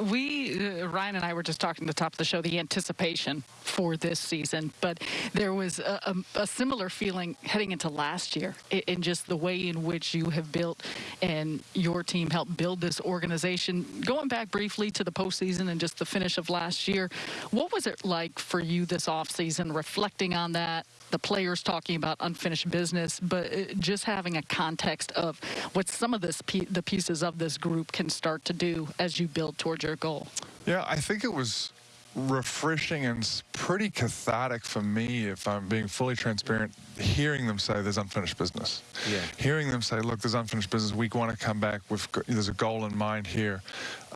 We, uh, Ryan and I were just talking at the top of the show, the anticipation for this season, but there was a, a, a similar feeling heading into last year in, in, just the way in which you have built and your team helped build this organization. Going back briefly to the postseason and just the finish of last year, what was it like for you this offseason, reflecting on that, the players talking about unfinished business, but uh, just having a context of what some of this the pieces of this group can start to do as you build towards your goal. Yeah, I think it was refreshing and pretty cathartic for me, if I'm being fully transparent, hearing them say there's unfinished business. Yeah. Hearing them say, look, there's unfinished business. We want to come back. with there's a goal in mind here.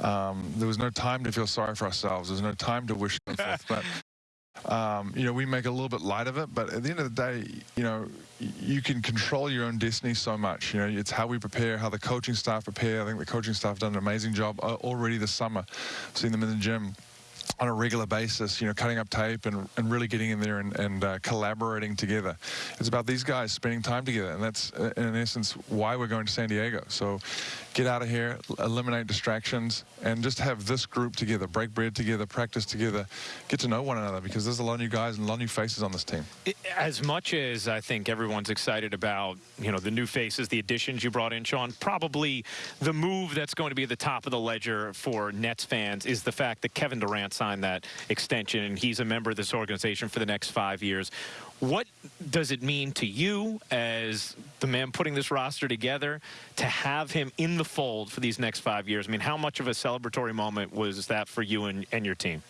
Um, there was no time to feel sorry for ourselves. There's no time to wish them forth. But um, you know, we make a little bit light of it, but at the end of the day, you know, you can control your own destiny so much. You know, it's how we prepare, how the coaching staff prepare. I think the coaching staff have done an amazing job uh, already this summer. Seeing them in the gym on a regular basis, you know, cutting up tape and, and really getting in there and, and uh, collaborating together. It's about these guys spending time together, and that's, uh, in essence, why we're going to San Diego. So get out of here, eliminate distractions, and just have this group together, break bread together, practice together, get to know one another, because there's a lot of new guys and a lot of new faces on this team. As much as I think everyone's excited about, you know, the new faces, the additions you brought in, Sean, probably the move that's going to be at the top of the ledger for Nets fans is the fact that Kevin Durant signed that extension, and he's a member of this organization for the next five years. What does it mean to you as the man putting this roster together to have him in the fold for these next five years? I mean, how much of a celebratory moment was that for you and, and your team?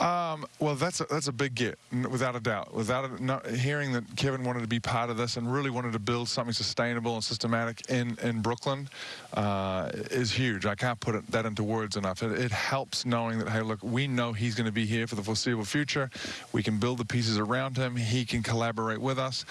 Um, well, that's a, that's a big get, without a doubt. Without a, hearing that Kevin wanted to be part of this and really wanted to build something sustainable and systematic in, in Brooklyn uh, is huge. I can't put it, that into words enough. It, it helps knowing that, hey, look, we know he's going to be here for the foreseeable future. We can build the pieces around him. He can collaborate with us.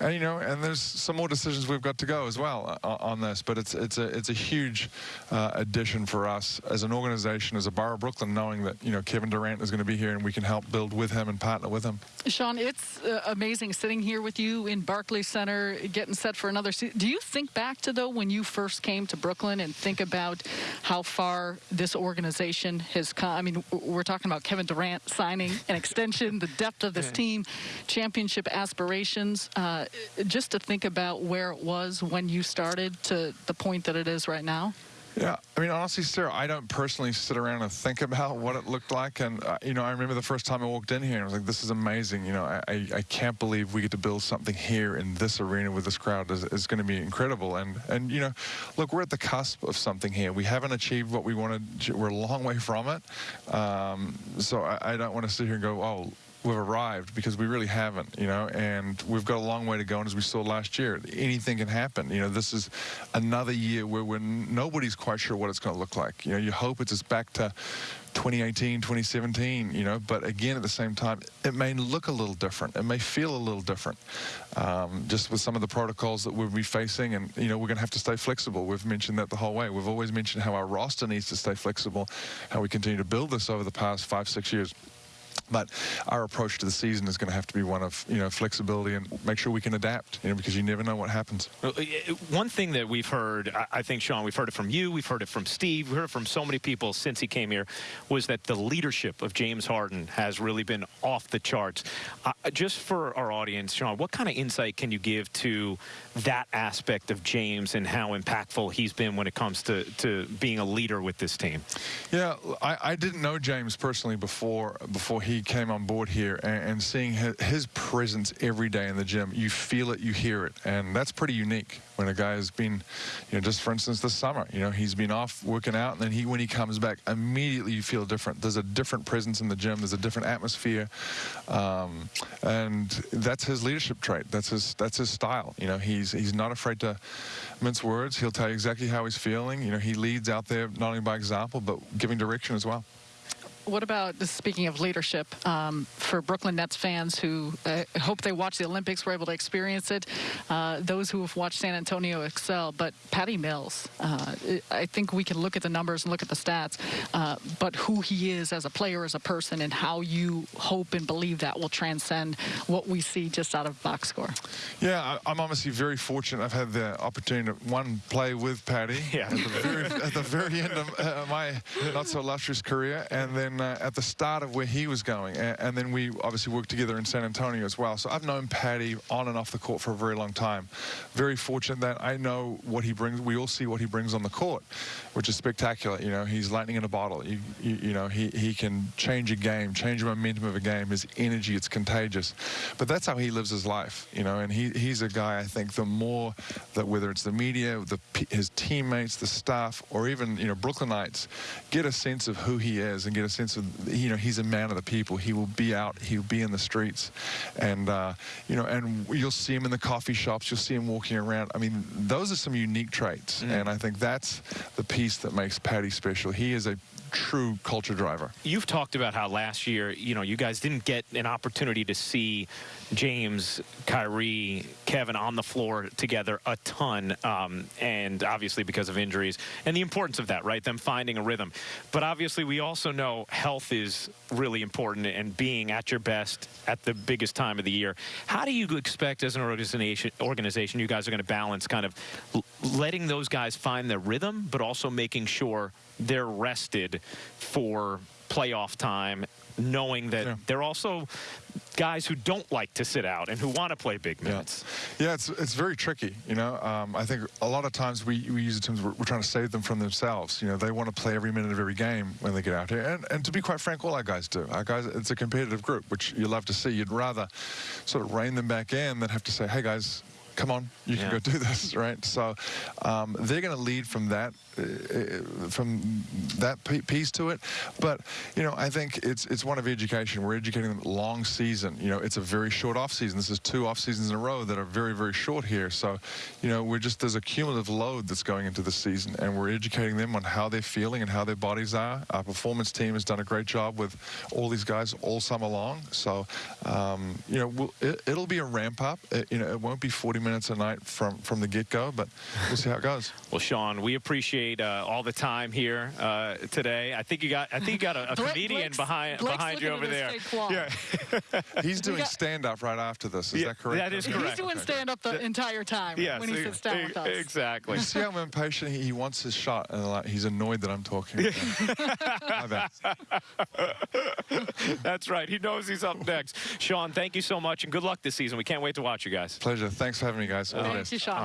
And, you know, and there's some more decisions we've got to go as well uh, on this. But it's, it's, a, it's a huge uh, addition for us as an organization, as a Borough of Brooklyn, knowing that, you know, Kevin Durant is going to be be here and we can help build with him and partner with him. Sean, it's uh, amazing sitting here with you in Barclays Center, getting set for another season. Do you think back to, though, when you first came to Brooklyn and think about how far this organization has come? I mean, we're talking about Kevin Durant signing an extension, the depth of this yeah. team, championship aspirations. Uh, just to think about where it was when you started to the point that it is right now? Yeah, I mean, honestly, Sarah, I don't personally sit around and think about what it looked like. And, uh, you know, I remember the first time I walked in here and I was like, this is amazing. You know, I, I can't believe we get to build something here in this arena with this crowd is, is going to be incredible. And, and, you know, look, we're at the cusp of something here. We haven't achieved what we wanted. We're a long way from it. Um, so I, I don't want to sit here and go, oh, we've arrived because we really haven't, you know, and we've got a long way to go. And as we saw last year, anything can happen. You know, this is another year where we're, nobody's quite sure what it's going to look like. You know, you hope it's just back to 2018, 2017, you know, but again, at the same time, it may look a little different. It may feel a little different, um, just with some of the protocols that we'll be facing. And, you know, we're going to have to stay flexible. We've mentioned that the whole way. We've always mentioned how our roster needs to stay flexible, how we continue to build this over the past five, six years. But our approach to the season is going to have to be one of you know flexibility and make sure we can adapt. You know, because you never know what happens. One thing that we've heard, I think, Sean, we've heard it from you, we've heard it from Steve, we've heard it from so many people since he came here, was that the leadership of James Harden has really been off the charts. Uh, just for our audience, Sean, what kind of insight can you give to that aspect of James and how impactful he's been when it comes to to being a leader with this team? Yeah, I, I didn't know James personally before before he came on board here and, and seeing his, presence every day in the gym, you feel it, you hear it, and that's pretty unique when a guy has been, you know, just for instance this summer, you know, he's been off working out, and then he when he comes back, immediately you feel different. There's a different presence in the gym. There's a different atmosphere, um, and that's his leadership trait. That's his that's his style. You know, he's he's not afraid to mince words. He'll tell you exactly how he's feeling. You know, he leads out there not only by example but giving direction as well. What about speaking of leadership um, for Brooklyn Nets fans who uh, hope they watch the Olympics, were able to experience it. Uh, those who have watched San Antonio excel, but Patty Mills, uh, I think we can look at the numbers and look at the stats, uh, but who he is as a player, as a person, and how you hope and believe that will transcend what we see just out of box score. Yeah, I, I'm obviously very fortunate. I've had the opportunity to one play with Patty Yeah. at, the very, at the very end of uh, my not so illustrious career, and then uh, at the start of where he was going, and, and then we obviously worked together in San Antonio as well. So I've known Patty on and off the court for a very long time. Very fortunate that I know what he brings. We all see what he brings on the court, which is spectacular. You know, he's lightning in a bottle. You, you, you know, he, he can change a game, change the momentum of a game. His energy, it's contagious. But that's how he lives his life, you know, and he, he's a guy, I think, the more that whether it's the media, the, his teammates, the staff, or even, you know, Brooklynites get a sense of who he is and get a sense of, you know, he's a man of the people. He will be out, he'll be in the streets. And, uh, you know, and you'll see him in the coffee shops, you'll see him walking around. I mean, those are some unique traits. And I think that's the piece that makes Patty special. He is a true culture driver. You've talked about how last year, you know, you guys didn't get an opportunity to see James, Kyrie, Kevin on the floor together a ton, um, and obviously because of injuries and the importance of that, right? Them finding a rhythm. But obviously, we also know health is really important and being at your best at the biggest time of the year. How do you expect, as an organization, organization you guys are going to balance kind of letting those guys find their rhythm, but also making sure they're rested for playoff time, knowing that Yeah. they're also guys who don't like to sit out and who want to play big minutes. Yeah, it's it's very tricky. You know, um, I think a lot of times we, we use the terms we're, we're trying to save them from themselves. You know, they want to play every minute of every game when they get out here, and and to be quite frank, all our guys do. Our guys, it's a competitive group, which you love to see. You'd rather sort of rein them back in than have to say, hey guys. Come on, you can go do this, right? So um, they're going to lead from that, uh, uh, from that piece to it. But you know, I think it's it's one of education. We're educating them long season. You know, it's a very short off season. This is two off seasons in a row that are very very short here. So, you know, we're just there's a cumulative load that's going into the season, and we're educating them on how they're feeling and how their bodies are. Our performance team has done a great job with all these guys all summer long. So, um, you know, we'll, it, it'll be a ramp up. It, you know, it won't be 40 minutes a night from from the get go, but we'll see how it goes. Well, Sean, we appreciate uh, all the time here uh, today. I think you got I think you got a, a comedian Blake's- behind Blake's behind you over there. his fake wall. Yeah, He's doing got- stand up right after this. Is Yeah, that correct? that is correct. He's correct. doing stand up the entire time yes, when he sits down e- with us. exactly. You see how impatient he, he wants his shot, and like, he's annoyed that I'm talking. My bad. That's right. He knows he's up next. Sean, thank you so much, and good luck this season. We can't wait to watch you guys. Pleasure. Thanks for having me, guys. All the Thank you, Sean.